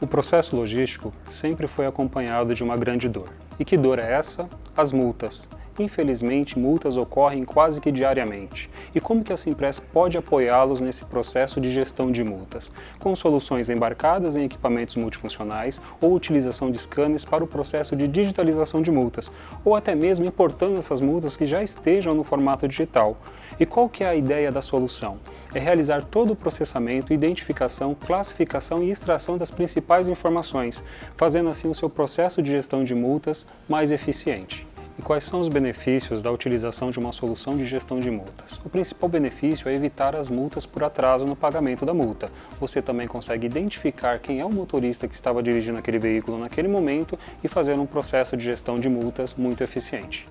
O processo logístico sempre foi acompanhado de uma grande dor. E que dor é essa? As multas. Infelizmente, multas ocorrem quase que diariamente. E como que a Simpress pode apoiá-los nesse processo de gestão de multas? Com soluções embarcadas em equipamentos multifuncionais ou utilização de scanners para o processo de digitalização de multas, ou até mesmo importando essas multas que já estejam no formato digital. E qual que é a ideia da solução? É realizar todo o processamento, identificação, classificação e extração das principais informações, fazendo assim o seu processo de gestão de multas mais eficiente. E quais são os benefícios da utilização de uma solução de gestão de multas? O principal benefício é evitar as multas por atraso no pagamento da multa. Você também consegue identificar quem é o motorista que estava dirigindo aquele veículo naquele momento e fazer um processo de gestão de multas muito eficiente.